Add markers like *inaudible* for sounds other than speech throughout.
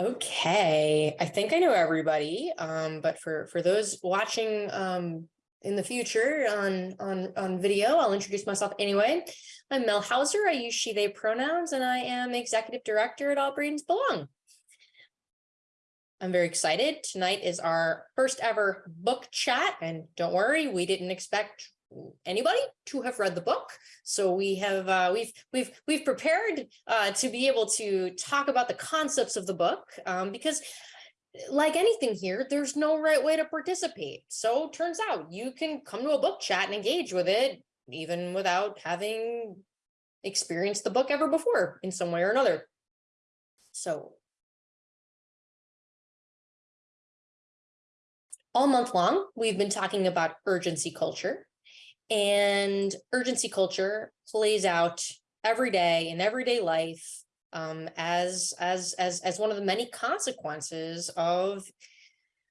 Okay, I think I know everybody, um, but for for those watching um in the future on on on video, I'll introduce myself anyway. I'm Mel Houser. I use she they pronouns and I am executive director at All Brains Belong. I'm very excited. Tonight is our first ever book chat and don't worry, we didn't expect anybody to have read the book. So we have uh, we've we've we've prepared uh, to be able to talk about the concepts of the book um, because like anything here, there's no right way to participate. So turns out you can come to a book chat and engage with it even without having experienced the book ever before in some way or another. So all month long, we've been talking about urgency culture and urgency culture plays out every day in everyday life um, as as as as one of the many consequences of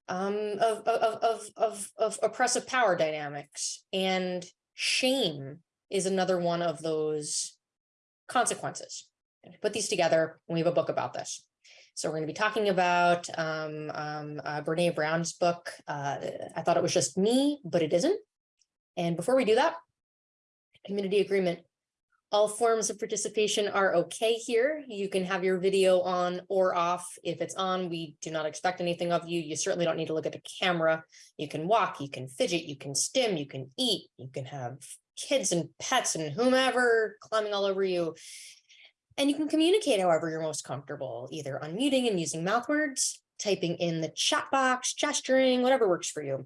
um, of, of, of, of, of oppressive power dynamics. And shame is another one of those consequences. Put these together, we have a book about this. So we're going to be talking about um, um, uh, Brene Brown's book. Uh, I thought it was just me, but it isn't. And before we do that, community agreement. All forms of participation are okay here. You can have your video on or off. If it's on, we do not expect anything of you. You certainly don't need to look at the camera. You can walk, you can fidget, you can stim, you can eat, you can have kids and pets and whomever climbing all over you. And you can communicate however you're most comfortable, either unmuting and using mouth words, typing in the chat box, gesturing, whatever works for you.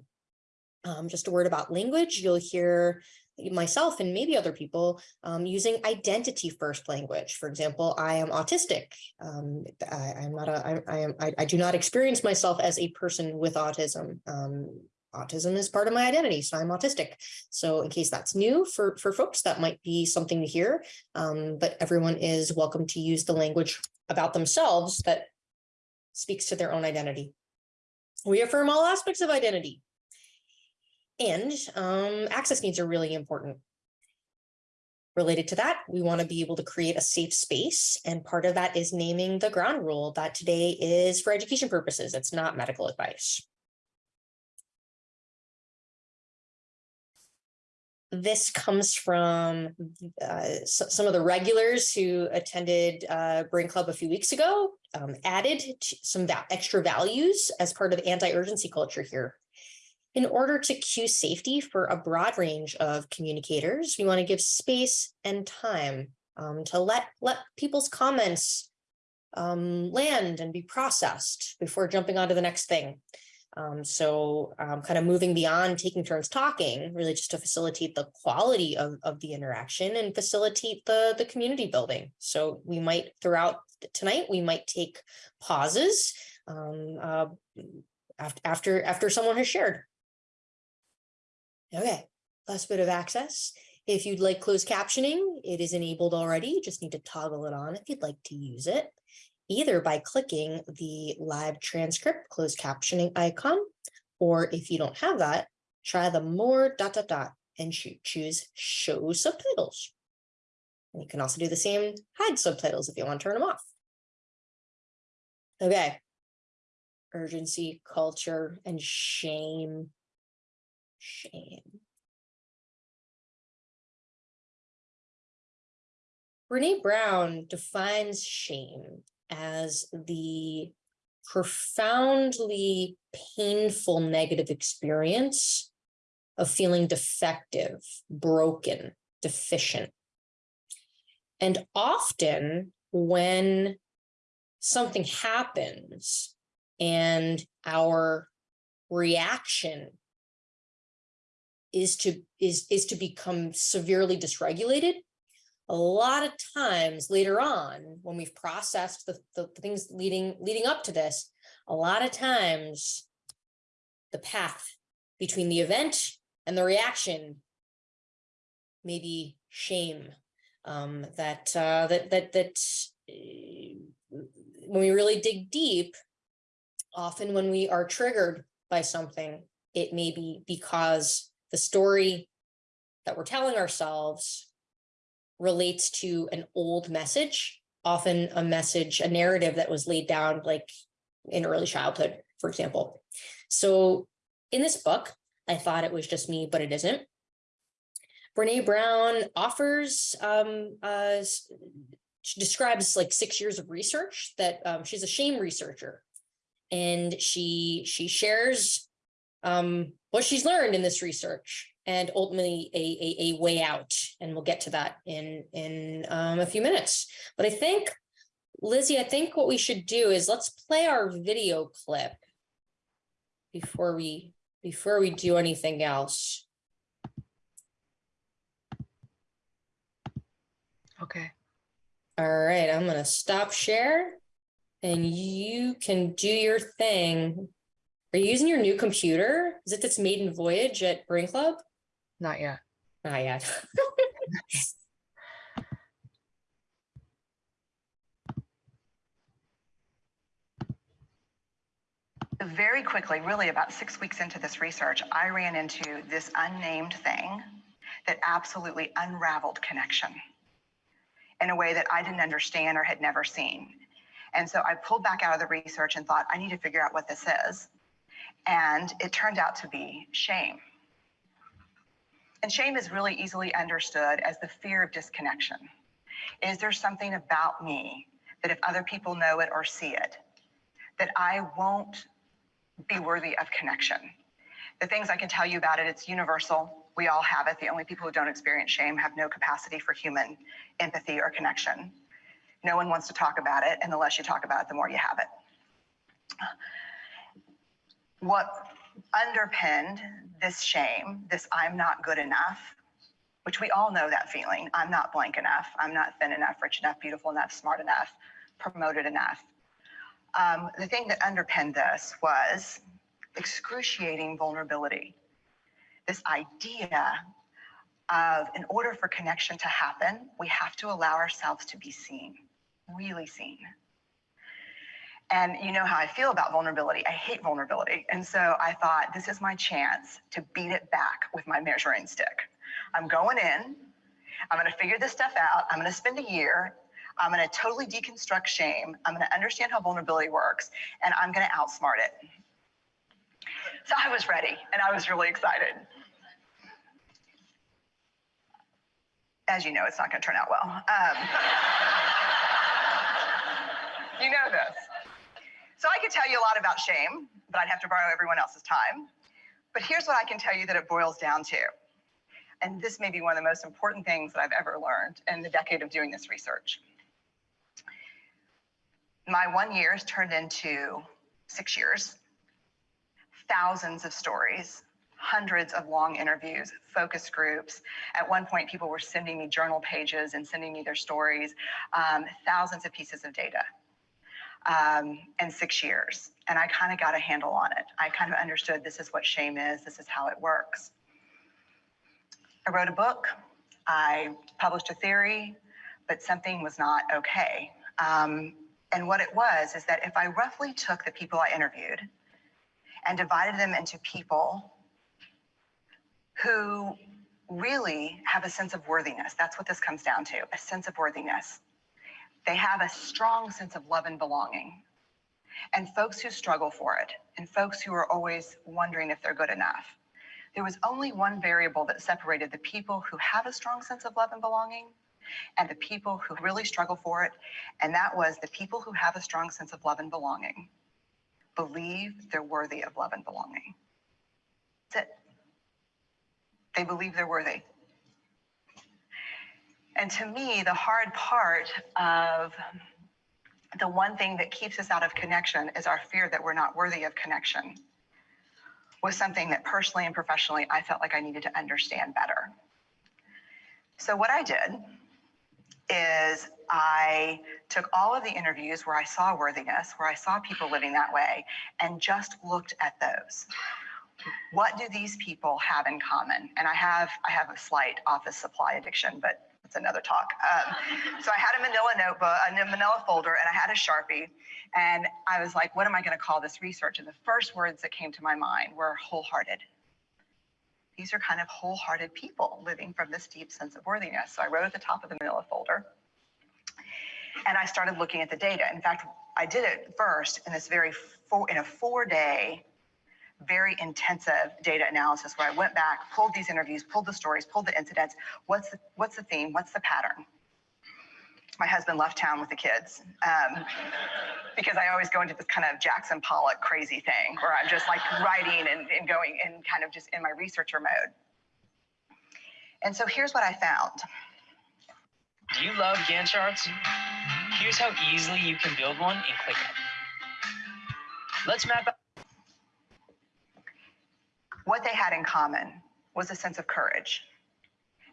Um, just a word about language, you'll hear myself and maybe other people um, using identity first language. For example, I am autistic. Um, I, am not a, I, I am, I, I, do not experience myself as a person with autism. Um, autism is part of my identity, so I'm autistic. So in case that's new for, for folks, that might be something to hear, um, but everyone is welcome to use the language about themselves that speaks to their own identity. We affirm all aspects of identity, and um, access needs are really important. Related to that, we want to be able to create a safe space. And part of that is naming the ground rule that today is for education purposes. It's not medical advice. This comes from uh, some of the regulars who attended uh, Brain Club a few weeks ago, um, added some extra values as part of anti-urgency culture here. In order to cue safety for a broad range of communicators, we want to give space and time um, to let, let people's comments um, land and be processed before jumping on to the next thing. Um, so um, kind of moving beyond taking turns talking, really just to facilitate the quality of, of the interaction and facilitate the, the community building. So we might throughout tonight, we might take pauses um, uh, after, after someone has shared. Okay, last bit of access. If you'd like closed captioning, it is enabled already. You just need to toggle it on if you'd like to use it, either by clicking the live transcript closed captioning icon, or if you don't have that, try the more dot dot dot and choose show subtitles. And you can also do the same hide subtitles if you want to turn them off. Okay. Urgency, culture, and shame shame. Brene Brown defines shame as the profoundly painful negative experience of feeling defective, broken, deficient. And often when something happens and our reaction is to is is to become severely dysregulated. A lot of times later on when we've processed the, the, things leading leading up to this a lot of times the path between the event and the reaction maybe shame um, that uh, that that that uh, when we really dig deep often when we are triggered by something it may be because the story that we're telling ourselves relates to an old message, often a message, a narrative that was laid down like in early childhood, for example. So in this book, I thought it was just me, but it isn't. Brene Brown offers, um, uh, she describes like six years of research that um, she's a shame researcher. And she she shares um, what she's learned in this research and ultimately a, a, a way out. And we'll get to that in, in um, a few minutes. But I think, Lizzie, I think what we should do is let's play our video clip before we before we do anything else. Okay. All right, I'm gonna stop share and you can do your thing. Are you using your new computer? Is it this maiden voyage at Brain Club? Not yet. Not yet. *laughs* Very quickly, really about six weeks into this research, I ran into this unnamed thing that absolutely unraveled connection in a way that I didn't understand or had never seen. And so I pulled back out of the research and thought, I need to figure out what this is. And it turned out to be shame. And shame is really easily understood as the fear of disconnection. Is there something about me that if other people know it or see it, that I won't be worthy of connection? The things I can tell you about it, it's universal. We all have it. The only people who don't experience shame have no capacity for human empathy or connection. No one wants to talk about it, and the less you talk about it, the more you have it. What underpinned this shame, this I'm not good enough, which we all know that feeling. I'm not blank enough. I'm not thin enough, rich enough, beautiful enough, smart enough, promoted enough. Um, the thing that underpinned this was excruciating vulnerability. This idea of, in order for connection to happen, we have to allow ourselves to be seen, really seen. And you know how I feel about vulnerability. I hate vulnerability. And so I thought, this is my chance to beat it back with my measuring stick. I'm going in, I'm going to figure this stuff out. I'm going to spend a year. I'm going to totally deconstruct shame. I'm going to understand how vulnerability works, and I'm going to outsmart it. So I was ready, and I was really excited. As you know, it's not going to turn out well. Um, *laughs* you know this. So I could tell you a lot about shame, but I'd have to borrow everyone else's time. But here's what I can tell you that it boils down to. And this may be one of the most important things that I've ever learned in the decade of doing this research. My one year has turned into six years, thousands of stories, hundreds of long interviews, focus groups. At one point, people were sending me journal pages and sending me their stories, um, thousands of pieces of data um, in six years. And I kind of got a handle on it. I kind of understood this is what shame is, this is how it works. I wrote a book, I published a theory, but something was not okay. Um, and what it was is that if I roughly took the people I interviewed and divided them into people who really have a sense of worthiness, that's what this comes down to a sense of worthiness. They have a strong sense of love and belonging. And folks who struggle for it, and folks who are always wondering if they're good enough. There was only one variable that separated the people who have a strong sense of love and belonging and the people who really struggle for it. And that was the people who have a strong sense of love and belonging believe they're worthy of love and belonging. That's it. They believe they're worthy. And to me, the hard part of the one thing that keeps us out of connection is our fear that we're not worthy of connection was something that personally and professionally I felt like I needed to understand better. So what I did is I took all of the interviews where I saw worthiness, where I saw people living that way, and just looked at those. What do these people have in common? And I have I have a slight office supply addiction, but that's another talk. Um, so I had a manila notebook, a manila folder, and I had a Sharpie. And I was like, what am I going to call this research? And the first words that came to my mind were wholehearted. These are kind of wholehearted people living from this deep sense of worthiness. So I wrote at the top of the manila folder. And I started looking at the data. In fact, I did it first in this very four, in a four day, very intensive data analysis where I went back, pulled these interviews, pulled the stories, pulled the incidents. What's the, what's the theme? What's the pattern? My husband left town with the kids um, *laughs* because I always go into this kind of Jackson Pollock crazy thing where I'm just like writing and, and going and kind of just in my researcher mode. And so here's what I found. Do you love Gantt charts? Here's how easily you can build one in ClickUp. Let's map out What they had in common was a sense of courage.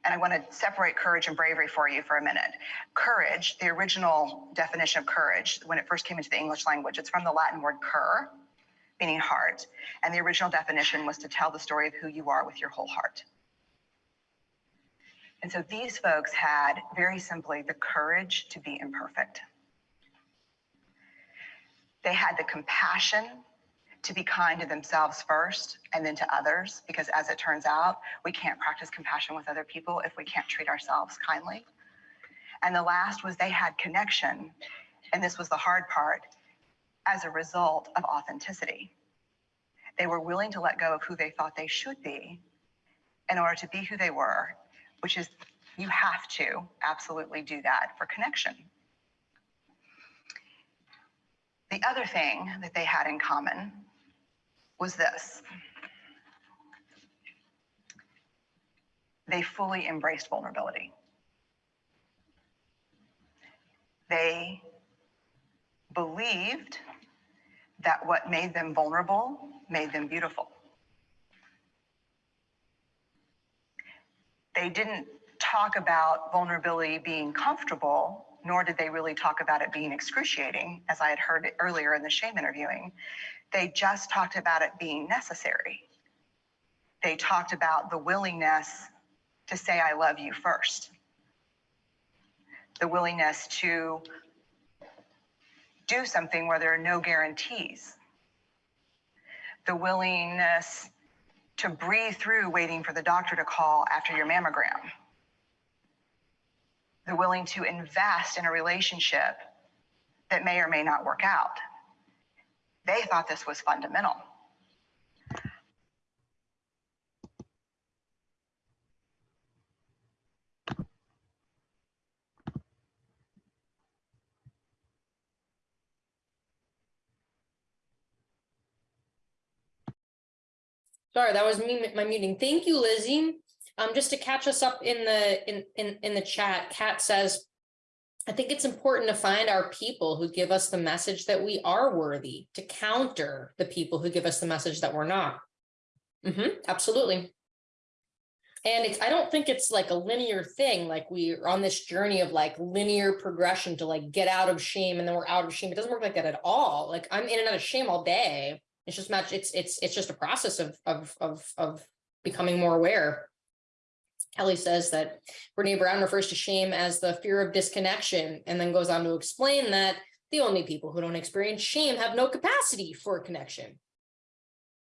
And I want to separate courage and bravery for you for a minute. Courage, the original definition of courage, when it first came into the English language, it's from the Latin word cor, meaning heart. And the original definition was to tell the story of who you are with your whole heart. And so these folks had very simply the courage to be imperfect. They had the compassion to be kind to themselves first and then to others, because as it turns out, we can't practice compassion with other people if we can't treat ourselves kindly. And the last was they had connection, and this was the hard part, as a result of authenticity. They were willing to let go of who they thought they should be in order to be who they were, which is you have to absolutely do that for connection. The other thing that they had in common was this. They fully embraced vulnerability. They believed that what made them vulnerable made them beautiful. They didn't talk about vulnerability being comfortable, nor did they really talk about it being excruciating, as I had heard earlier in the shame interviewing. They just talked about it being necessary. They talked about the willingness to say, I love you first, the willingness to do something where there are no guarantees, the willingness to breathe through waiting for the doctor to call after your mammogram, the willing to invest in a relationship that may or may not work out. They thought this was fundamental. Sorry, that was me, my muting. Thank you, Lizzie. Um, just to catch us up in the, in, in, in the chat, Kat says, I think it's important to find our people who give us the message that we are worthy to counter the people who give us the message that we're not. hmm absolutely. And it's, I don't think it's like a linear thing, like we're on this journey of like linear progression to like get out of shame and then we're out of shame. It doesn't work like that at all. Like I'm in and out of shame all day. It's just much, it's, it's, it's just a process of, of, of, of becoming more aware. Kelly says that Brene Brown refers to shame as the fear of disconnection and then goes on to explain that the only people who don't experience shame have no capacity for connection.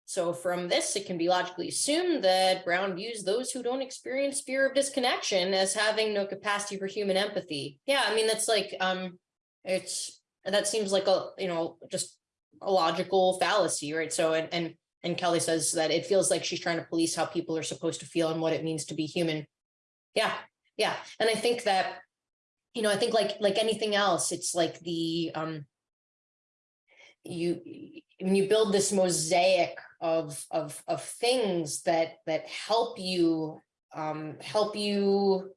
So from this, it can be logically assumed that Brown views those who don't experience fear of disconnection as having no capacity for human empathy. Yeah, I mean, that's like, um, it's, that seems like a, you know, just a logical fallacy, right? So, and, and and Kelly says that it feels like she's trying to police how people are supposed to feel and what it means to be human. Yeah, yeah. And I think that, you know, I think like like anything else, it's like the um you when you build this mosaic of of of things that that help you um help you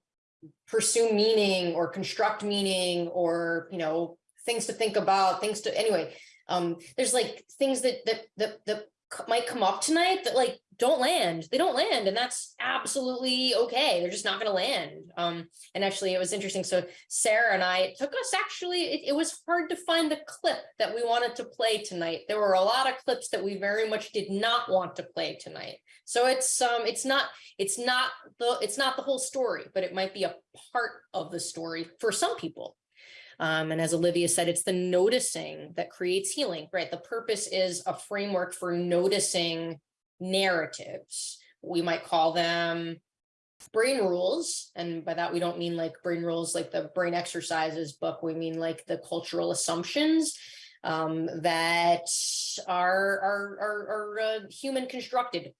pursue meaning or construct meaning or you know things to think about things to anyway um there's like things that that that, that might come up tonight that like don't land. They don't land and that's absolutely okay. They're just not going to land. Um and actually it was interesting. So sarah and i it took us actually it, it, was hard to find the clip that we wanted to play tonight. There were a lot of clips that we very much did not want to play tonight. So it's um it's not it's not the it's not the whole story but it might be a part of the story for some people um, and as Olivia said, it's the noticing that creates healing, right? The purpose is a framework for noticing narratives. We might call them brain rules. And by that, we don't mean like brain rules like the brain exercises book. We mean like the cultural assumptions um, that are, are, are, are uh, human constructed.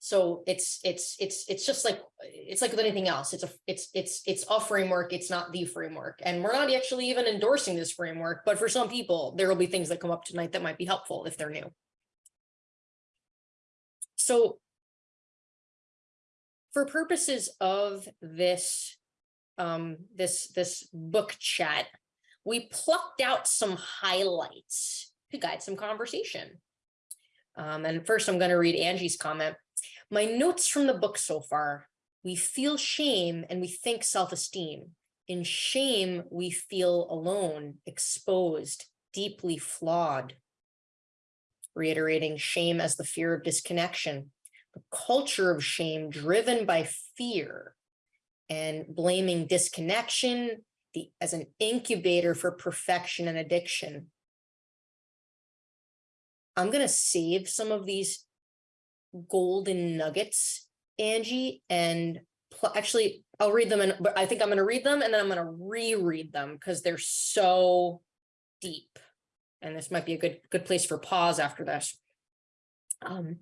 So it's, it's, it's, it's just like, it's like with anything else. It's a, it's, it's, it's a framework. It's not the framework. And we're not actually even endorsing this framework, but for some people, there will be things that come up tonight that might be helpful if they're new. So for purposes of this, um, this, this book chat, we plucked out some highlights to guide some conversation. Um, and first I'm going to read Angie's comment. My notes from the book so far, we feel shame and we think self-esteem. In shame, we feel alone, exposed, deeply flawed. Reiterating shame as the fear of disconnection, the culture of shame driven by fear and blaming disconnection the, as an incubator for perfection and addiction. I'm going to save some of these golden nuggets, Angie, and actually I'll read them and but I think I'm going to read them and then I'm going to reread them because they're so deep. And this might be a good good place for pause after this. Um,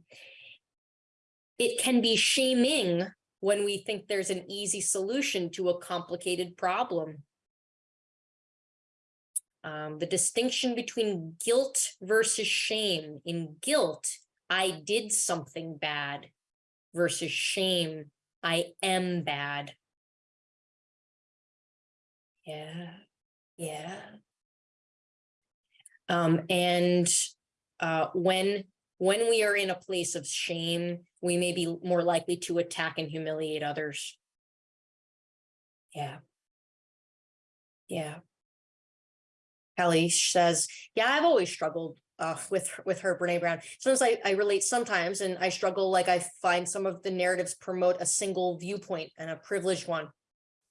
it can be shaming when we think there's an easy solution to a complicated problem. Um, the distinction between guilt versus shame. In guilt, I did something bad versus shame, I am bad. Yeah, yeah. Um, and uh, when when we are in a place of shame, we may be more likely to attack and humiliate others. Yeah. Yeah. Kelly says, yeah, I've always struggled uh, with with her Brene Brown. Sometimes I, I relate sometimes, and I struggle. Like I find some of the narratives promote a single viewpoint and a privileged one.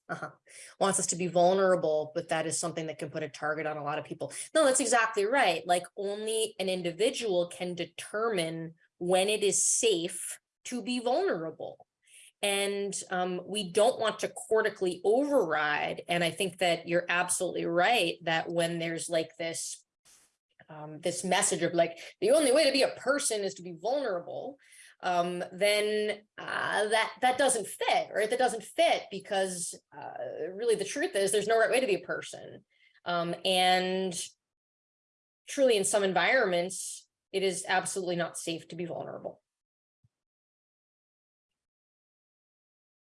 Uh-huh. Wants us to be vulnerable, but that is something that can put a target on a lot of people. No, that's exactly right. Like only an individual can determine when it is safe to be vulnerable. And um, we don't want to cortically override. And I think that you're absolutely right that when there's like this um, this message of like the only way to be a person is to be vulnerable, um, then uh, that that doesn't fit, right? That doesn't fit because uh, really the truth is there's no right way to be a person. Um, and truly in some environments, it is absolutely not safe to be vulnerable.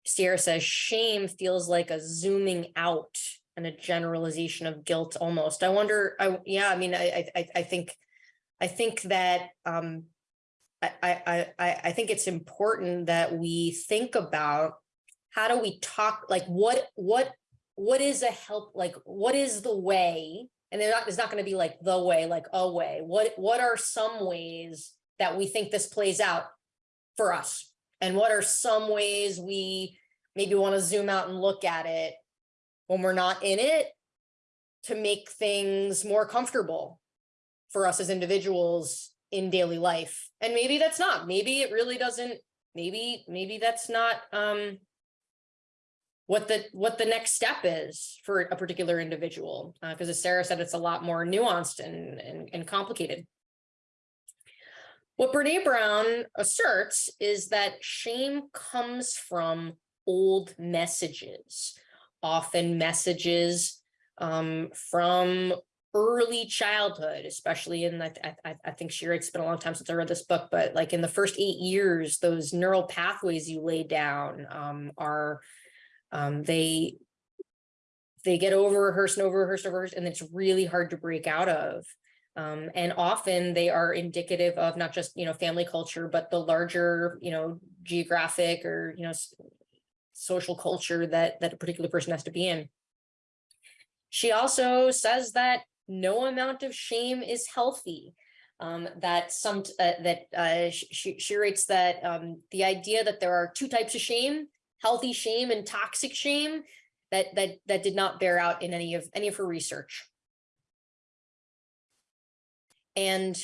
Sierra says shame feels like a zooming out and a generalization of guilt almost. I wonder, I, yeah, I mean, I, I, I think, I think that, um, I, I, I, I think it's important that we think about how do we talk, like what, what, what is a help, like what is the way? And not, it's not going to be like the way, like a way. What, what are some ways that we think this plays out for us? And what are some ways we maybe want to zoom out and look at it when we're not in it to make things more comfortable for us as individuals in daily life. And maybe that's not, maybe it really doesn't, maybe, maybe that's not um, what the what the next step is for a particular individual. Because uh, as Sarah said, it's a lot more nuanced and, and, and complicated. What Brene Brown asserts is that shame comes from old messages often messages um, from early childhood, especially in, I, I, I think she—it's been a long time since I read this book, but like in the first eight years, those neural pathways you lay down um, are, um, they, they get over rehearsed and over rehearsed, over rehearsed, and it's really hard to break out of. Um, and often they are indicative of not just, you know, family culture, but the larger, you know, geographic or, you know, social culture that, that a particular person has to be in. She also says that no amount of shame is healthy. Um, that some uh, that uh, she, she writes that um, the idea that there are two types of shame, healthy shame and toxic shame, that that that did not bear out in any of any of her research. And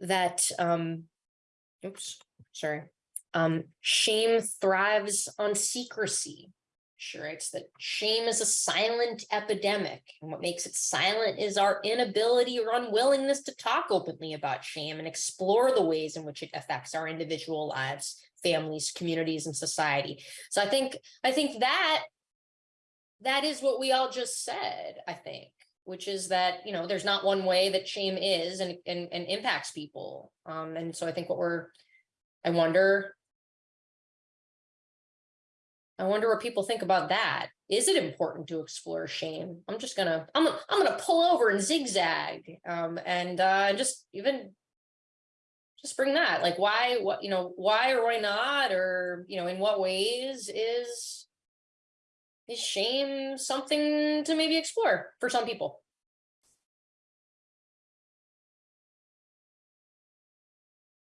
that um, oops, sorry um, shame thrives on secrecy. She writes that shame is a silent epidemic, and what makes it silent is our inability or unwillingness to talk openly about shame and explore the ways in which it affects our individual lives, families, communities, and society. So I think I think that that is what we all just said, I think, which is that, you know, there's not one way that shame is and and, and impacts people. Um, and so I think what we're I wonder I wonder what people think about that. Is it important to explore shame? I'm just gonna, I'm, I'm gonna pull over and zigzag, um, and, uh, just even. Just bring that, like, why, what, you know, why or why not, or, you know, in what ways is. Is shame something to maybe explore for some people?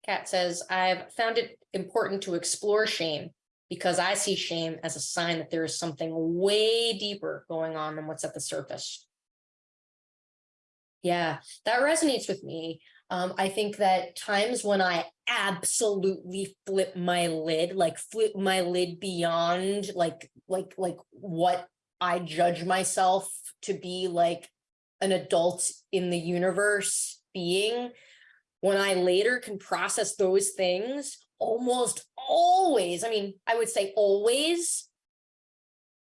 Kat says, I've found it important to explore shame because I see shame as a sign that there is something way deeper going on than what's at the surface. Yeah, that resonates with me. Um, I think that times when I absolutely flip my lid, like flip my lid beyond like, like, like what I judge myself to be like an adult in the universe being, when I later can process those things, almost always, I mean, I would say always,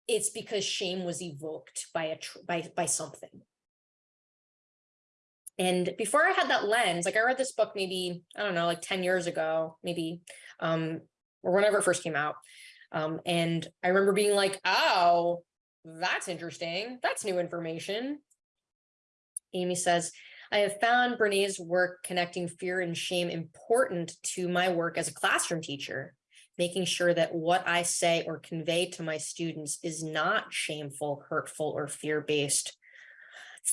it's because shame was evoked by a by by something. And before I had that lens, like I read this book maybe, I don't know, like 10 years ago, maybe, um, or whenever it first came out. Um, and I remember being like, oh, that's interesting. That's new information. Amy says, I have found Brene's work connecting fear and shame important to my work as a classroom teacher, making sure that what I say or convey to my students is not shameful, hurtful, or fear-based.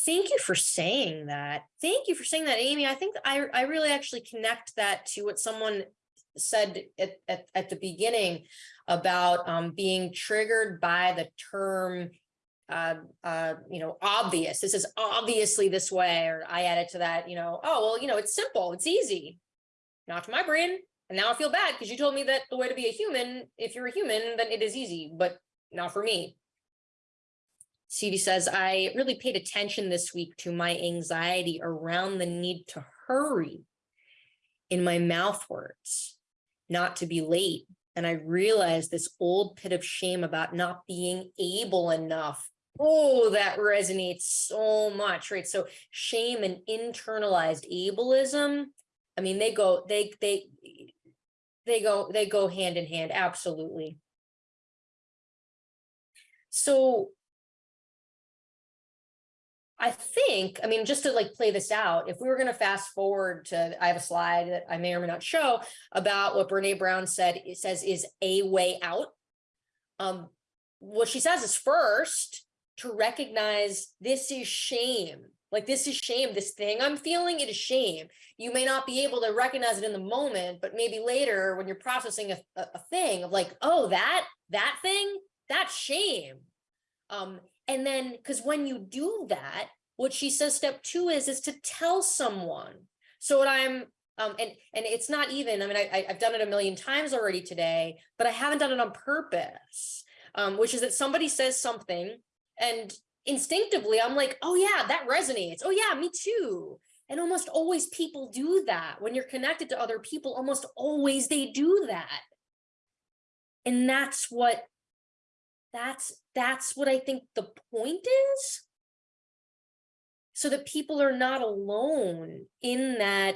Thank you for saying that. Thank you for saying that, Amy. I think I, I really actually connect that to what someone said at, at, at the beginning about um, being triggered by the term uh, uh, you know, obvious. This is obviously this way, or I added to that, you know, oh, well, you know, it's simple, it's easy. Not to my brain. And now I feel bad because you told me that the way to be a human, if you're a human, then it is easy, but not for me. Stevie says, I really paid attention this week to my anxiety around the need to hurry in my mouth words, not to be late. And I realized this old pit of shame about not being able enough Oh, that resonates so much, right? So shame and internalized ableism, I mean, they go, they, they, they go, they go hand in hand, absolutely. So I think, I mean, just to like play this out, if we were going to fast forward to, I have a slide that I may or may not show about what Brene Brown said, it says is a way out. Um, what she says is first, to recognize this is shame. Like this is shame, this thing I'm feeling, it is shame. You may not be able to recognize it in the moment, but maybe later when you're processing a, a, a thing of like, oh, that, that thing, that's shame. Um, and then, because when you do that, what she says step two is, is to tell someone. So what I'm, um, and, and it's not even, I mean, I, I've done it a million times already today, but I haven't done it on purpose, um, which is that somebody says something and instinctively, I'm like, oh yeah, that resonates. Oh yeah, me too. And almost always people do that. When you're connected to other people, almost always they do that. And that's what, that's, that's what I think the point is. So that people are not alone in that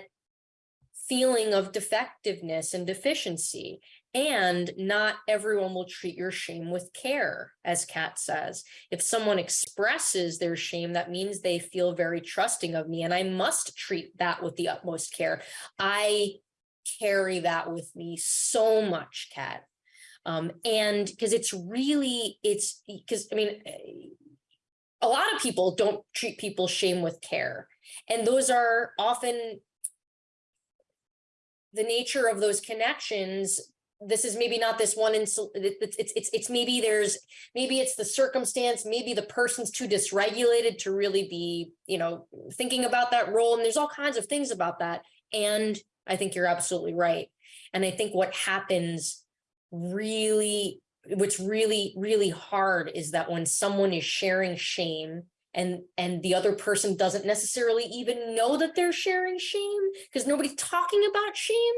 feeling of defectiveness and deficiency. And not everyone will treat your shame with care, as Kat says. If someone expresses their shame, that means they feel very trusting of me, and I must treat that with the utmost care. I carry that with me so much, Kat. Um, and because it's really, it's because, I mean, a lot of people don't treat people's shame with care. And those are often the nature of those connections this is maybe not this one it's it's it's it's maybe there's maybe it's the circumstance maybe the person's too dysregulated to really be you know thinking about that role and there's all kinds of things about that. And i think you're absolutely right. And i think what happens really what's really, really hard is that when someone is sharing shame and, and the other person doesn't necessarily even know that they're sharing shame because nobody's talking about shame,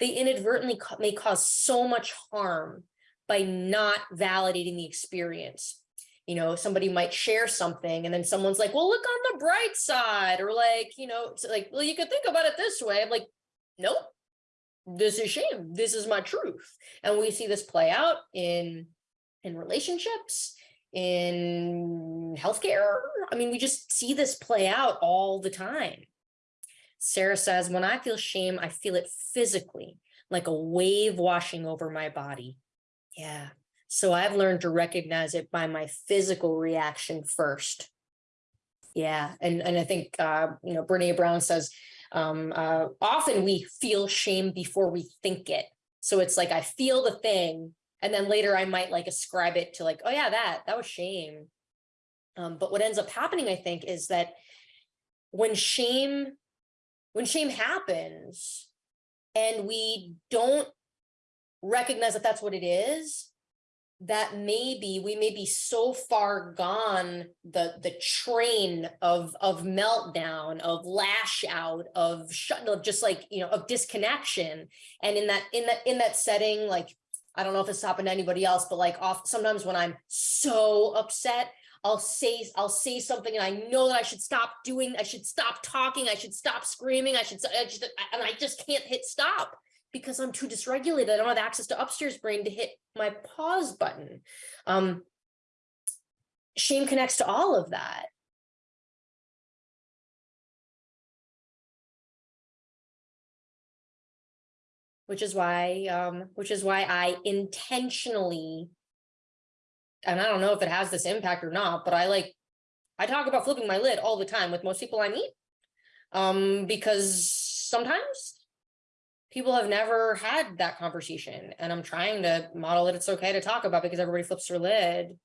they inadvertently may cause so much harm by not validating the experience. You know, somebody might share something and then someone's like, well, look on the bright side, or like, you know, it's like, well, you could think about it this way. I'm like, nope, this is shame. This is my truth. And we see this play out in in relationships, in healthcare. I mean, we just see this play out all the time. Sarah says, when I feel shame, I feel it physically, like a wave washing over my body. Yeah. So I've learned to recognize it by my physical reaction first. Yeah. And, and I think, uh, you know, Brene Brown says, um, uh, often we feel shame before we think it. So it's like I feel the thing, and then later I might like ascribe it to like, oh yeah, that that was shame. Um, but what ends up happening, I think, is that when shame, when shame happens, and we don't recognize that that's what it is, that maybe we may be so far gone the the train of of meltdown of lash out of shut of just like you know of disconnection. And in that in that in that setting like i don't know if this happened to anybody else but like off sometimes when i'm so upset i'll say i'll say something and i know that i should stop doing i should stop talking i should stop screaming i should, I should and i just can't hit stop because I'm too dysregulated. I don't have access to upstairs brain to hit my pause button. Um, shame connects to all of that. Which is why, um, which is why I intentionally, and I don't know if it has this impact or not, but I like, I talk about flipping my lid all the time with most people I meet. Um, because sometimes people have never had that conversation and i'm trying to model that it's okay to talk about because everybody flips their lid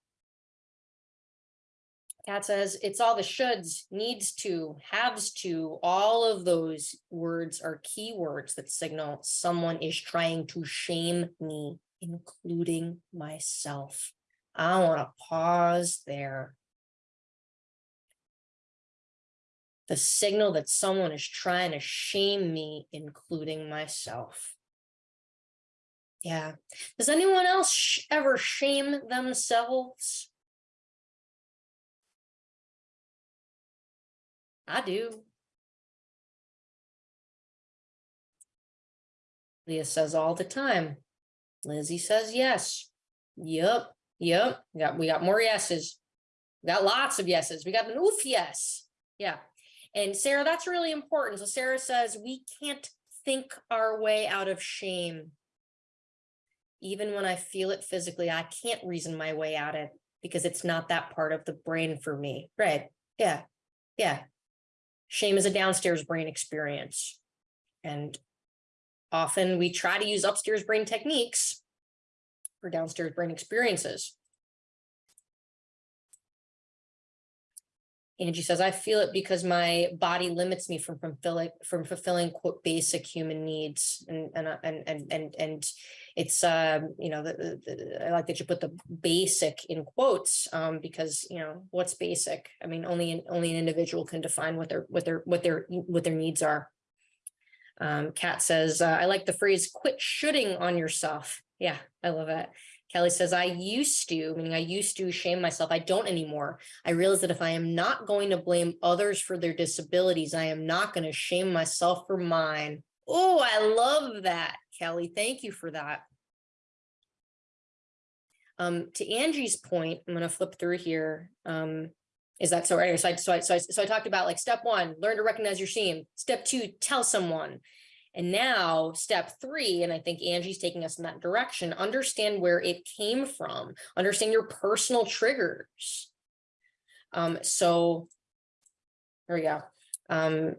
kat says it's all the shoulds needs to haves to all of those words are keywords that signal someone is trying to shame me including myself i want to pause there the signal that someone is trying to shame me, including myself. Yeah. Does anyone else sh ever shame themselves? I do. Leah says all the time. Lizzie says yes. Yep. Yep. We got we got more yeses. We got lots of yeses. We got an oof yes. Yeah. And Sarah, that's really important. So Sarah says we can't think our way out of shame. Even when I feel it physically, I can't reason my way out of it because it's not that part of the brain for me. Right. Yeah. Yeah. Shame is a downstairs brain experience. And often we try to use upstairs brain techniques downstairs brain experiences. Angie says, I feel it because my body limits me from fulfilling from fulfilling quote basic human needs. And and and and and, and it's um, you know, the, the, I like that you put the basic in quotes, um, because you know, what's basic? I mean, only an only an individual can define what their what their what their what their needs are. Um, Kat says, uh, I like the phrase quit shooting on yourself. Yeah, I love it. Kelly says, I used to, meaning I used to shame myself. I don't anymore. I realize that if I am not going to blame others for their disabilities, I am not going to shame myself for mine. Oh, I love that, Kelly. Thank you for that. Um, to Angie's point, I'm going to flip through here. Um, is that so? Anyway, so I, so I, so I, so I talked about like step one, learn to recognize your shame. Step two, tell someone. And now step three, and I think Angie's taking us in that direction, understand where it came from, understand your personal triggers. Um, so there we go. Um,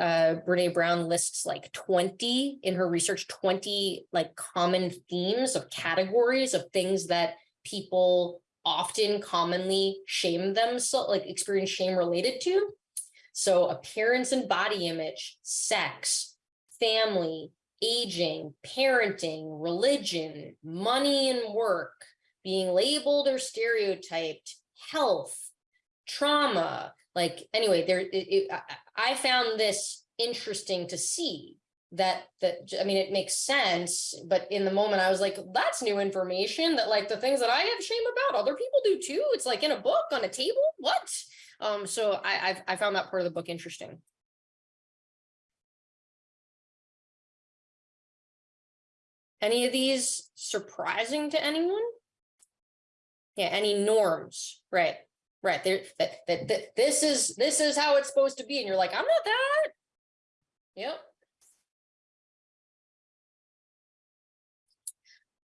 uh, Brene Brown lists like 20 in her research, 20 like common themes of categories of things that people often commonly shame themselves, like experience shame related to. So appearance and body image, sex, family, aging, parenting, religion, money and work, being labeled or stereotyped, health, trauma, like, anyway, there, it, it, I, found this interesting to see that, that, I mean, it makes sense, but in the moment I was like, that's new information that like the things that I have shame about, other people do too. It's like in a book on a table, what? Um, so I, I've, I found that part of the book interesting. Any of these surprising to anyone? Yeah, any norms, right? Right, there, that, that, that, this is, this is how it's supposed to be, and you're like, I'm not that. Yep.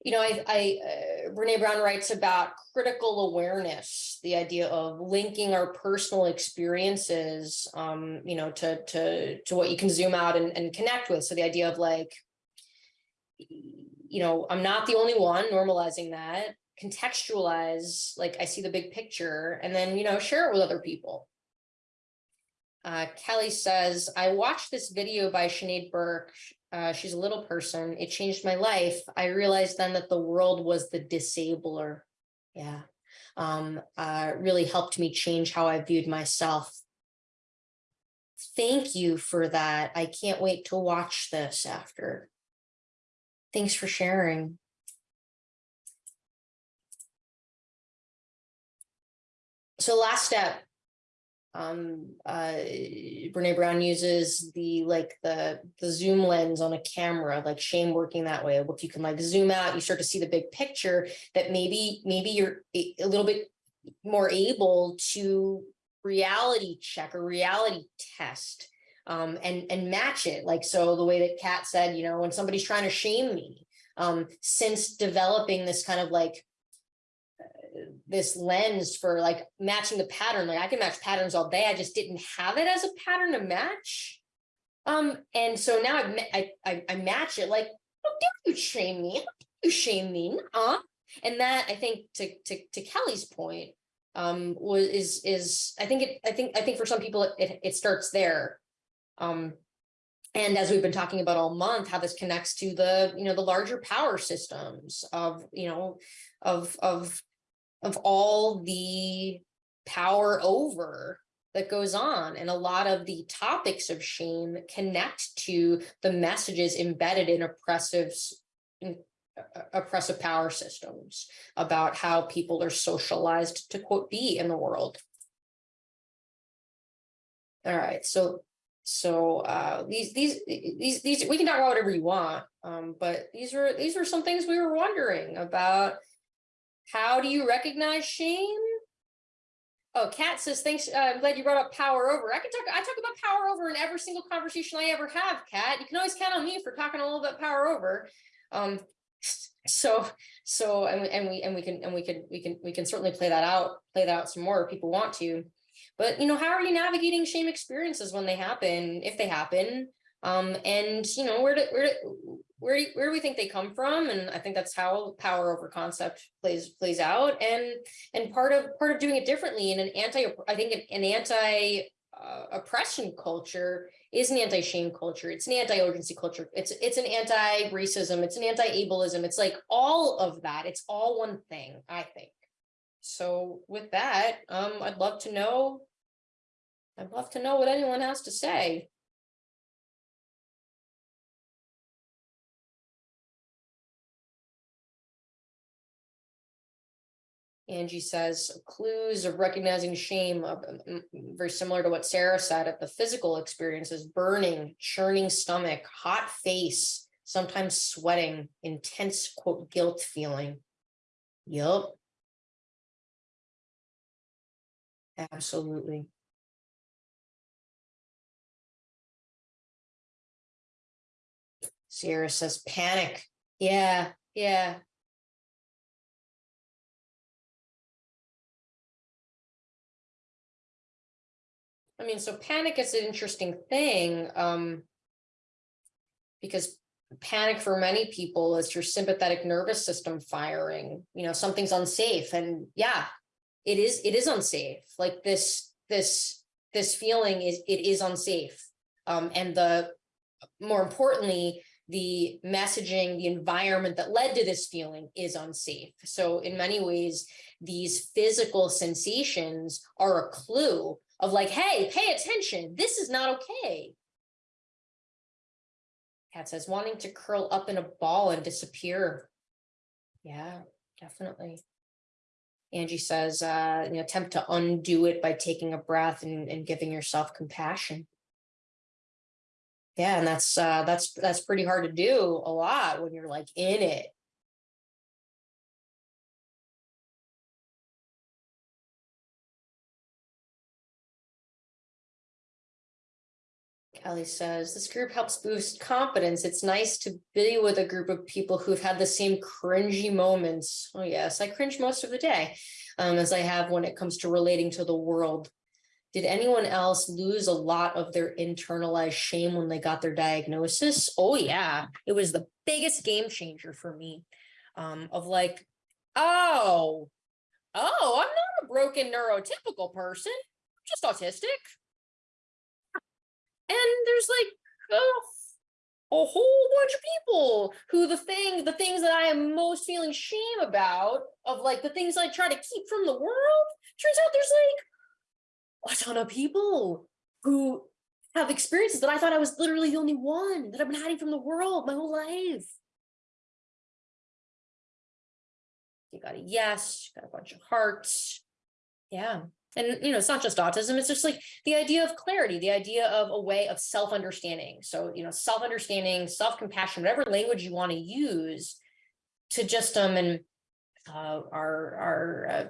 You know, I, I, uh, Brene Brown writes about critical awareness, the idea of linking our personal experiences, um, you know, to, to, to what you can zoom out and, and connect with. So the idea of like, you know, I'm not the only one normalizing that, contextualize, like I see the big picture and then, you know, share it with other people. Uh, Kelly says, I watched this video by Sinead Burke. Uh, she's a little person. It changed my life. I realized then that the world was the disabler. Yeah. Um, uh, really helped me change how I viewed myself. Thank you for that. I can't wait to watch this after. Thanks for sharing. So last step. Um, uh, Brene Brown uses the like the the zoom lens on a camera, like shame working that way. If you can like zoom out, you start to see the big picture that maybe maybe you're a a little bit more able to reality check or reality test um, and and match it. Like so, the way that Kat said, you know, when somebody's trying to shame me, um, since developing this kind of like uh, this lens for like matching the pattern, like I can match patterns all day. I just didn't have it as a pattern to match. Um, and so now I, I, I, match it like, how dare you shame me? How you shame me? Uh, and that I think to, to, to Kelly's point, um, was, is, is, I think it, I think, I think for some people it, it starts there. Um, and as we've been talking about all month, how this connects to the, you know, the larger power systems of, you know, of, of, of all the power over that goes on. And a lot of the topics of shame connect to the messages embedded in oppressive, in, uh, oppressive power systems about how people are socialized to quote be in the world. All right, so so uh these these these these we can talk about whatever you want. Um, but these were these were some things we were wondering about. How do you recognize shame? Oh, Kat says, thanks. Uh, I'm glad you brought up power over. I can talk, I talk about power over in every single conversation I ever have, Kat. You can always count on me for talking a little bit power over. Um, so, so, and we, and we, and we can, and we can, we can, we can certainly play that out, play that out some more if people want to. But, you know, how are you navigating shame experiences when they happen, if they happen? Um, and, you know, where do, where do, where, do- where do we think they come from? And I think that's how power over concept plays, plays out. And, and part of, part of doing it differently in an anti, I think an- an anti uh, oppression culture is an anti-shame culture. It's an anti-urgency culture. It's, it's an anti-racism. It's an anti-ableism. It's like all of that. It's all one thing, I think. So with that, um, I'd love to know. I'd love to know what anyone has to say. Angie says clues of recognizing shame, uh, very similar to what Sarah said of the physical experiences, burning, churning stomach, hot face, sometimes sweating, intense quote guilt feeling. Yup. Absolutely. Sierra says panic. Yeah, yeah. I mean, so panic is an interesting thing, um. Because panic for many people is your sympathetic nervous system firing, you know, something's unsafe and yeah. It is, it is unsafe, like this, this, this feeling is, it is unsafe. Um, and the, more importantly, the messaging, the environment that led to this feeling is unsafe. So in many ways, these physical sensations are a clue of like, hey, pay attention, this is not okay. Kat says wanting to curl up in a ball and disappear. Yeah, definitely. Angie says, uh, you know, attempt to undo it by taking a breath and, and giving yourself compassion. Yeah, and that's uh that's that's pretty hard to do a lot when you're like in it. Kelly says, this group helps boost confidence. It's nice to be with a group of people who've had the same cringy moments. Oh yes, I cringe most of the day um, as I have when it comes to relating to the world. Did anyone else lose a lot of their internalized shame when they got their diagnosis? Oh yeah, it was the biggest game changer for me. Um, of like, oh, oh, I'm not a broken neurotypical person, I'm just autistic. And there's like a, whole bunch of people who the thing, the things that I am most feeling shame about, of like the things I try to keep from the world, turns out there's like a ton of people who have experiences that I thought I was literally the only one that I've been hiding from the world my whole life. You got a yes, you got a bunch of hearts. Yeah. And, you know, it's not just autism, it's just like the idea of clarity, the idea of a way of self-understanding. So, you know, self-understanding, self-compassion, whatever language you want to use to just, um, and uh, our, our, uh,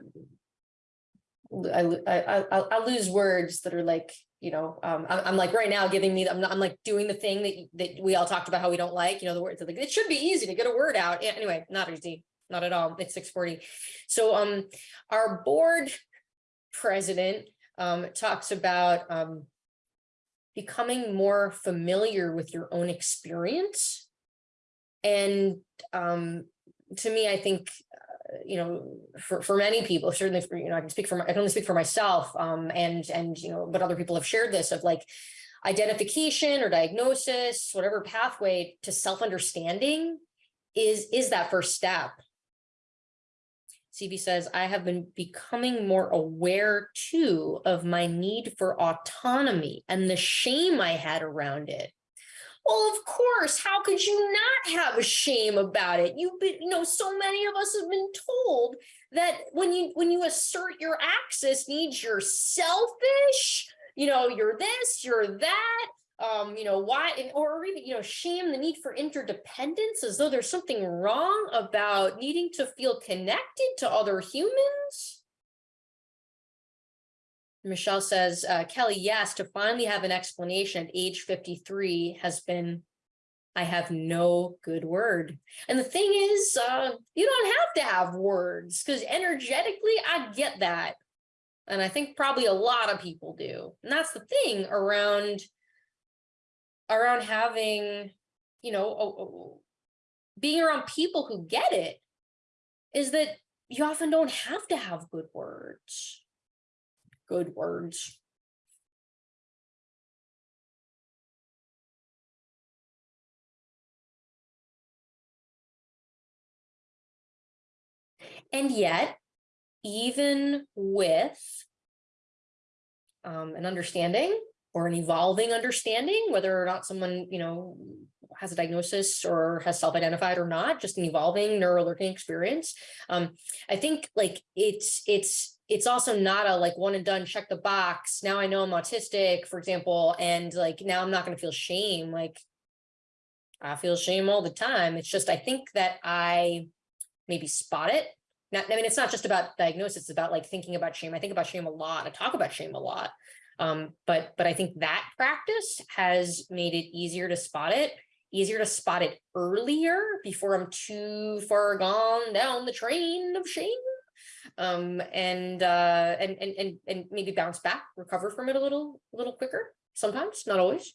I, I, I, I lose words that are like, you know, um, I'm, I'm like right now giving me, I'm, not, I'm like doing the thing that, that we all talked about how we don't like, you know, the words, like, it should be easy to get a word out. Anyway, not easy, not at all. It's 640. So, um, our board president um, talks about um, becoming more familiar with your own experience. And um, to me, I think, you know, for, for many people, certainly, for, you know, I can speak for, my, I can only speak for myself um, and, and, you know, but other people have shared this of like identification or diagnosis, whatever pathway to self-understanding is, is that first step. CB says, I have been becoming more aware too of my need for autonomy and the shame I had around it. Well, of course, how could you not have a shame about it? You've been, you know, so many of us have been told that when you when you assert your access needs, you're selfish, you know, you're this, you're that, um, you know, why, and, or even, you know, shame the need for interdependence as though there's something wrong about needing to feel connected to other humans. Michelle says, uh, Kelly, yes, to finally have an explanation at age 53 has been, I have no good word. And the thing is, uh, you don't have to have words because energetically, I get that. And I think probably a lot of people do. And that's the thing around around having, you know, a- a- being around people who get it is that you often don't have to have good words. Good words. And yet, even with um, an understanding or an evolving understanding, whether or not someone, you know, has a diagnosis or has self-identified or not, just an evolving neural learning experience. Um, I think like it's it's it's also not a like one and done check the box. Now I know I'm autistic, for example, and like now I'm not going to feel shame. Like I feel shame all the time. It's just I think that I maybe spot it. Not, I mean, it's not just about diagnosis, it's about like thinking about shame. I think about shame a lot. I talk about shame a lot. Um, but but I think that practice has made it easier to spot it, easier to spot it earlier before I'm too far gone down the train of shame. Um, and uh, and and and and maybe bounce back, recover from it a little a little quicker. Sometimes, not always.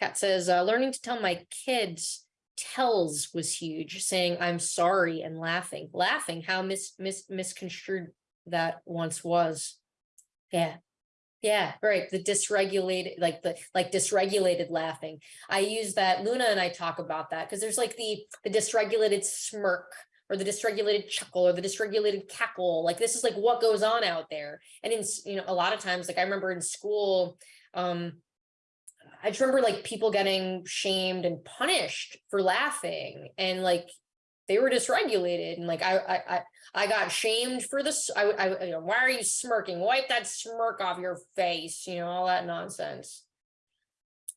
Kat says, uh, learning to tell my kids tells was huge, saying I'm sorry and laughing, laughing how mis mis misconstrued that once was. Yeah, Yeah, right. The dysregulated, like the, like dysregulated laughing. I use that, Luna and I talk about that, because there's like the, the dysregulated smirk. Or the dysregulated chuckle or the dysregulated cackle, like this is like what goes on out there. And in, you know, a lot of times, like I remember in school, um. I just remember like people getting shamed and punished for laughing and like. They were dysregulated and like I, I, I, got shamed for this. I, I, you know, why are you smirking? Wipe that smirk off your face, you know, all that nonsense.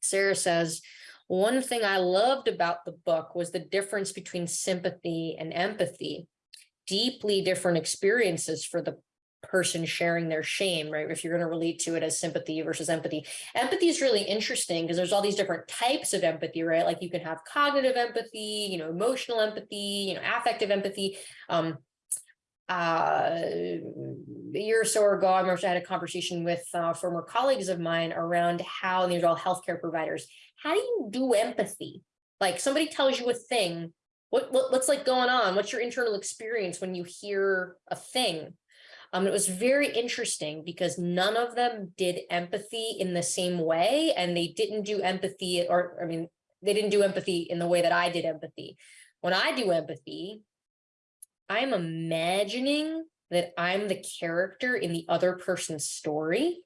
Sarah says, one thing I loved about the book was the difference between sympathy and empathy. Deeply different experiences for the person sharing their shame, right? If you're going to relate to it as sympathy versus empathy. Empathy is really interesting because there's all these different types of empathy, right? Like you can have cognitive empathy, you know, emotional empathy, you know, affective empathy. Um, uh, a year or so ago, I remember I had a conversation with uh, former colleagues of mine around how these are all healthcare providers. How do you do empathy? Like somebody tells you a thing. What, what what's like going on? What's your internal experience when you hear a thing? Um, it was very interesting because none of them did empathy in the same way, and they didn't do empathy, or I mean, they didn't do empathy in the way that I did empathy. When I do empathy, I'm imagining that I'm the character in the other person's story.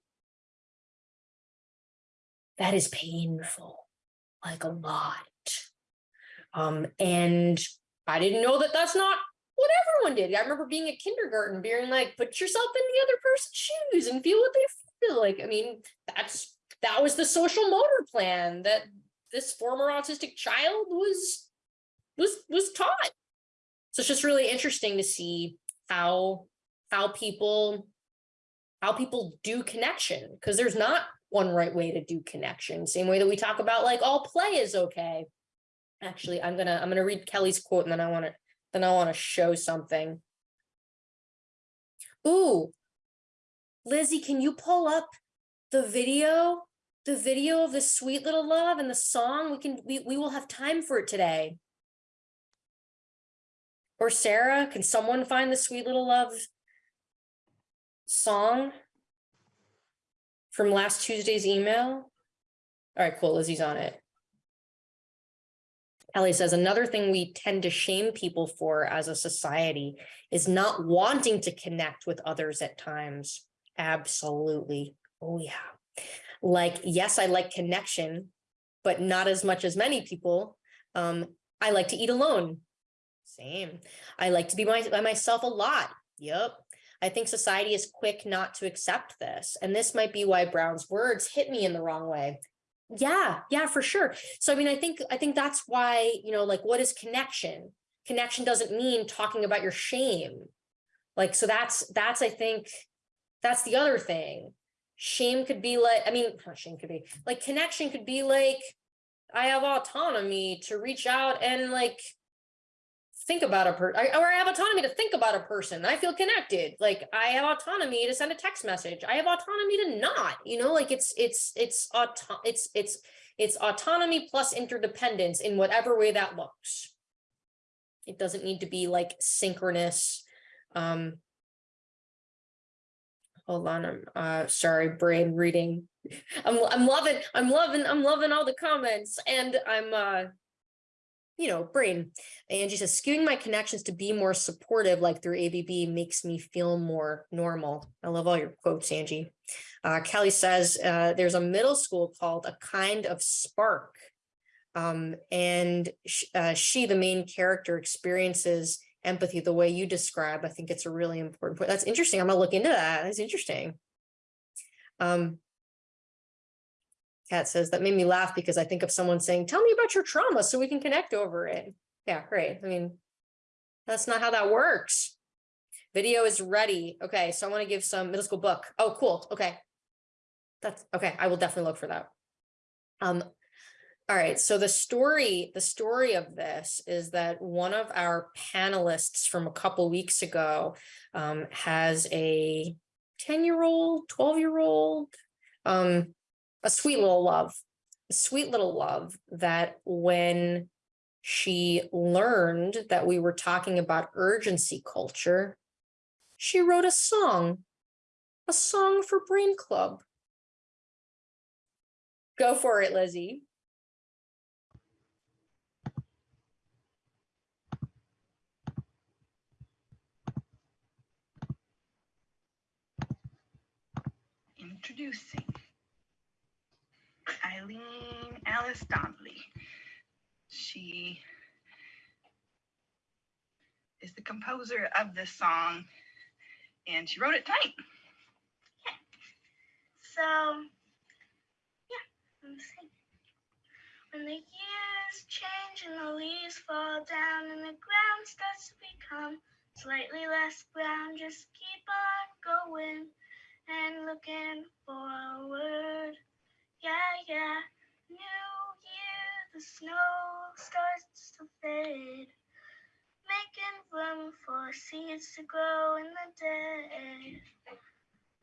That is painful, like a lot. Um, and I didn't know that that's not what everyone did. I remember being at kindergarten, being like, put yourself in the other person's shoes and feel what they feel like. I mean, that's that was the social motor plan that this former autistic child was was was taught. So it's just really interesting to see how how people how people do connection because there's not one right way to do connection. Same way that we talk about like all play is okay. Actually, I'm gonna I'm gonna read Kelly's quote and then I want to then I want to show something. Ooh, Lizzie, can you pull up the video? The video of the sweet little love and the song? We can we we will have time for it today. Or Sarah, can someone find the sweet little love song from last Tuesday's email? All right, cool. Lizzie's on it. Ellie says another thing we tend to shame people for as a society is not wanting to connect with others at times. Absolutely. Oh, yeah. Like, yes, I like connection, but not as much as many people. Um, I like to eat alone. Same. I like to be my, by myself a lot. Yep. I think society is quick not to accept this. And this might be why Brown's words hit me in the wrong way. Yeah, yeah, for sure. So I mean, I think I think that's why, you know, like what is connection? Connection doesn't mean talking about your shame. Like, so that's that's I think that's the other thing. Shame could be like, I mean, shame could be like connection could be like, I have autonomy to reach out and like think about a per I- or I have autonomy to think about a person. I feel connected. Like I have autonomy to send a text message. I have autonomy to not, you know, like it's it's it's auto it's it's it's autonomy plus interdependence in whatever way that looks. It doesn't need to be like synchronous. Um hold on, I'm uh sorry, brain reading. *laughs* I'm I'm loving, I'm loving, I'm loving all the comments and I'm uh you know, brain. Angie says, skewing my connections to be more supportive, like through ABB, makes me feel more normal. I love all your quotes, Angie. Uh, Kelly says, uh, there's a middle school called A Kind of Spark. Um, and sh uh, she, the main character, experiences empathy the way you describe. I think it's a really important point. That's interesting. I'm gonna look into that. That's interesting. Um, Kat says that made me laugh because I think of someone saying, tell me about your trauma so we can connect over it. Yeah, great. I mean, that's not how that works. Video is ready. Okay, so I want to give some middle school book. Oh, cool. Okay. That's okay. I will definitely look for that. Um, all right, so the story, the story of this is that one of our panelists from a couple weeks ago um, has a 10-year-old, 12-year-old, um, a sweet little love, a sweet little love that when she learned that we were talking about urgency culture, she wrote a song, a song for Brain Club. Go for it, Lizzie. Introducing Eileen Alice Donnelly. She is the composer of this song and she wrote it tonight. So, yeah, I'm singing. When the years change and the leaves fall down and the ground starts to become slightly less brown, just keep on going and looking forward. Yeah, yeah. New year, the snow starts to fade, making room for seeds to grow in the day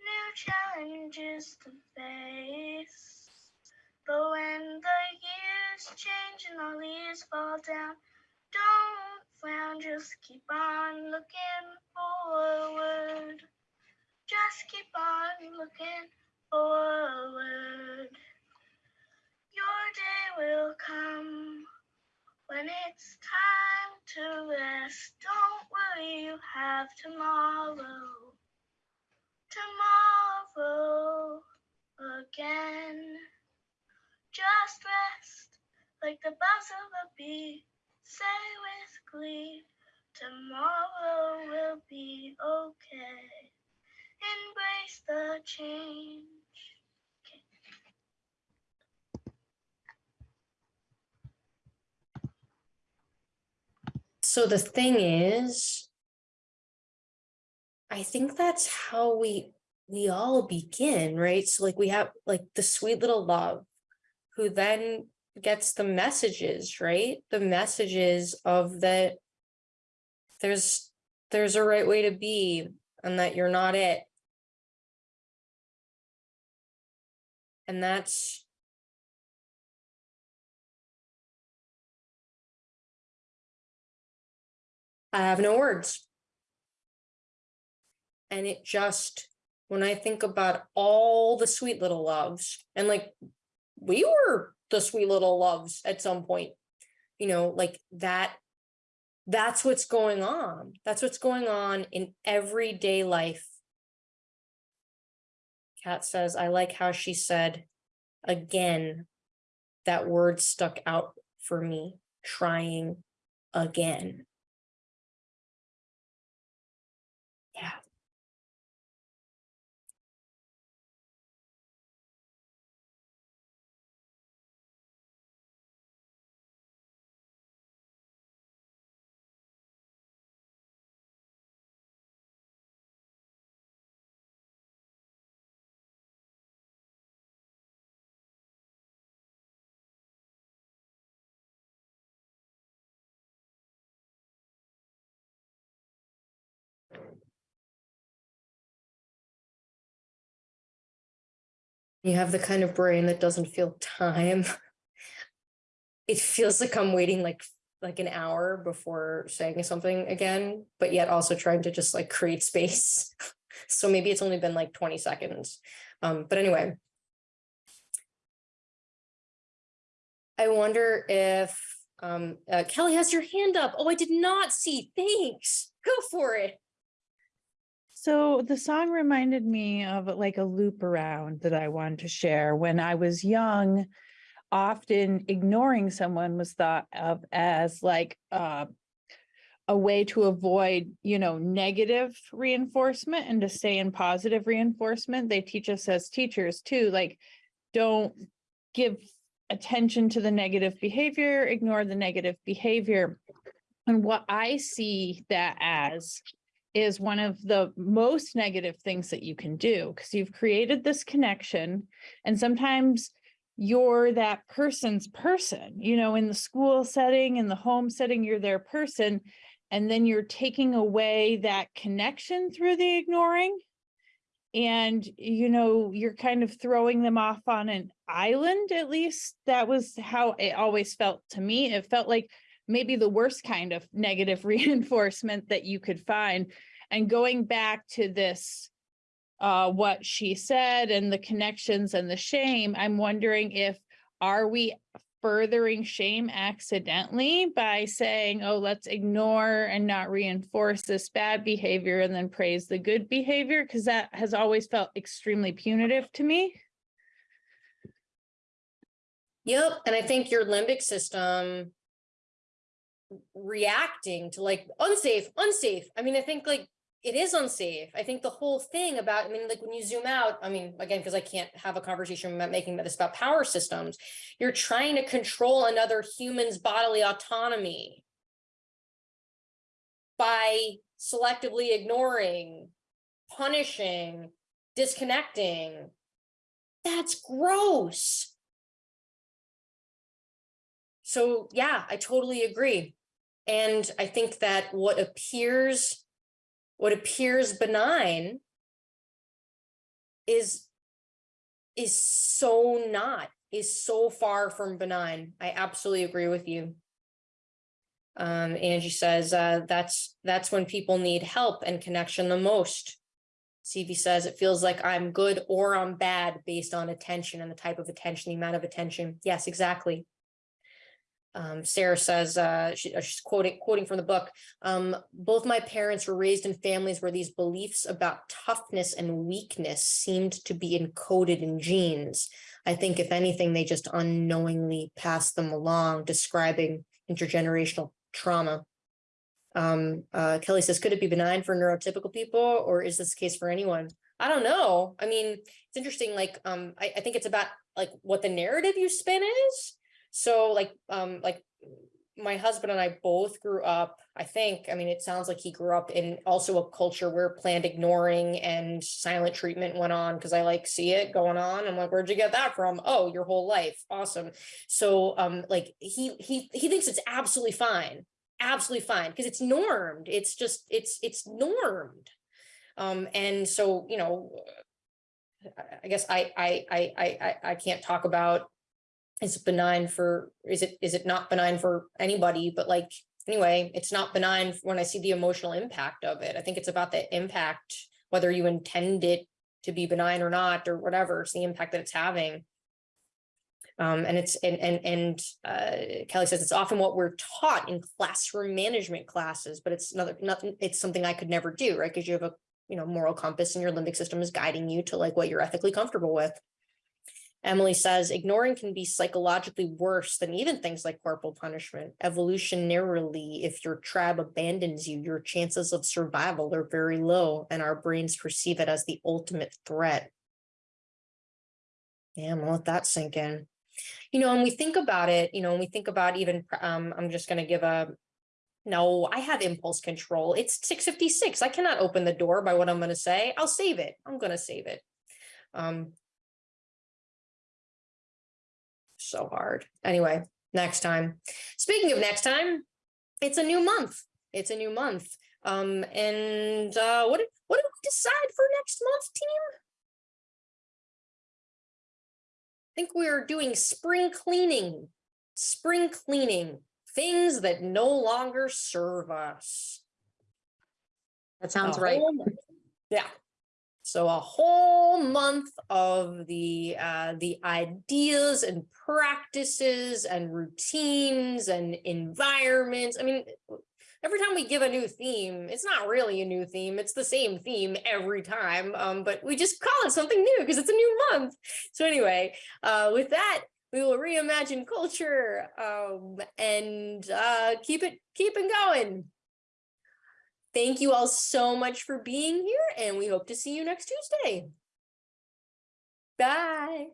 new challenges to face. But when the years change and the leaves fall down, don't frown, just keep on looking forward. Just keep on looking it's time to rest. Don't worry, you have tomorrow tomorrow again. Just rest like the buzz of a bee. Say with glee, tomorrow will be okay. Embrace the change. So the thing is, I think that's how we we all begin, right? So like we have like the sweet little love who then gets the messages, right? The messages of that there's there's a right way to be and that you're not it. And that's I have no words. And it just, when I think about all the sweet little loves and like, we were the sweet little loves at some point, you know, like that. That's what's going on. That's what's going on in everyday life. Kat says, I like how she said, again, that word stuck out for me, trying again. You have the kind of brain that doesn't feel time. *laughs* It feels like I'm waiting like, like an hour before saying something again, but yet also trying to just like create space. *laughs* So maybe it's only been like twenty seconds. Um, but anyway. I wonder if, um, uh, Kelly has your hand up. Oh, I did not see. Thanks. Go for it. So the song reminded me of like a loop around that I wanted to share. When I was young, often ignoring someone was thought of as like uh, a way to avoid, you know, negative reinforcement and to stay in positive reinforcement. They teach us as teachers too, like don't give attention to the negative behavior, ignore the negative behavior. And what I see that as is one of the most negative things that you can do because you've created this connection and sometimes you're that person's person, you know, in the school setting, in the home setting, you're their person. And then you're taking away that connection through the ignoring. And, you know, you're kind of throwing them off on an island, at least that was how it always felt to me. It felt like maybe the worst kind of negative *laughs* reinforcement that you could find. And going back to this uh, what she said and the connections and the shame, I'm wondering if, are we furthering shame accidentally by saying, oh, let's ignore and not reinforce this bad behavior and then praise the good behavior? Because that has always felt extremely punitive to me. Yep, and I think your limbic system reacting to like unsafe, unsafe. I mean, I think like it is unsafe. I think the whole thing about, I mean, like when you zoom out, I mean, again, because I can't have a conversation about making this about power systems, you're trying to control another human's bodily autonomy by selectively ignoring, punishing, disconnecting. That's gross. So yeah, I totally agree. And I think that what appears what appears benign is is so not is so far from benign. I absolutely agree with you. Um, Angie says uh, that's that's when people need help and connection the most. CV says it feels like I'm good or I'm bad based on attention and the type of attention, the amount of attention. Yes, exactly. Um, Sarah says, uh, she, uh, she's quoting, quoting from the book, um, both my parents were raised in families where these beliefs about toughness and weakness seemed to be encoded in genes. I think if anything, they just unknowingly passed them along, describing intergenerational trauma. Um, uh, Kelly says, could it be benign for neurotypical people or is this the case for anyone? I don't know. I mean, it's interesting. Like, um, I, I think it's about like what the narrative you spin is. So like, um, like my husband and I both grew up, I think, I mean, it sounds like he grew up in also a culture where planned ignoring and silent treatment went on because I like see it going on. I'm like, where'd you get that from? Oh, your whole life. Awesome. So um, like he he he thinks it's absolutely fine, absolutely fine because it's normed. It's just it's it's normed. Um, and so, you know, I guess I I I I I can't talk about is benign for, is it, is it not benign for anybody, but like, anyway, it's not benign when I see the emotional impact of it. I think it's about the impact, whether you intend it to be benign or not, or whatever, it's the impact that it's having. Um, and it's, and, and, and, uh, Kelly says it's often what we're taught in classroom management classes, but it's another, nothing, it's something I could never do, right? Because you have a, you know, moral compass and your limbic system is guiding you to like what you're ethically comfortable with. Emily says ignoring can be psychologically worse than even things like corporal punishment. Evolutionarily, if your tribe abandons you, your chances of survival are very low and our brains perceive it as the ultimate threat. Yeah, I'm gonna let that sink in. You know, and we think about it, you know, when we think about even, um, I'm just gonna give a, no, I have impulse control. It's 656. I cannot open the door by what I'm gonna say. I'll save it. I'm gonna save it. Um, so hard. Anyway, next time. Speaking of next time, it's a new month. It's a new month. Um, and uh, what did what did we decide for next month, team? I think we're doing spring cleaning. Spring cleaning. Things that no longer serve us. That sounds right. Yeah. So a whole month of the uh, the ideas and practices and routines and environments. I mean, every time we give a new theme, it's not really a new theme. It's the same theme every time, um, but we just call it something new because it's a new month. So anyway, uh, with that, we will reimagine culture um, and uh, keep it keep it going. Thank you all so much for being here and we hope to see you next Tuesday. Bye.